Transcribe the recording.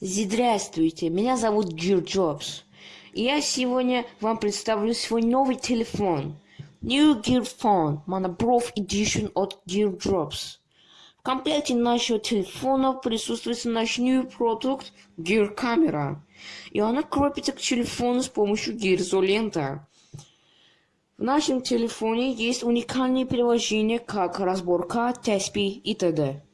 Здравствуйте, меня зовут Гир Джобс. И я сегодня вам представлю свой новый телефон. New Gear Phone Monobrow Edition от Gear Drops. В комплекте нашего телефона присутствует наш new продукт Gear Camera. И она крепится к телефону с помощью Gear Zolenta. В нашем телефоне есть уникальные приложения, как разборка, теспи и т.д.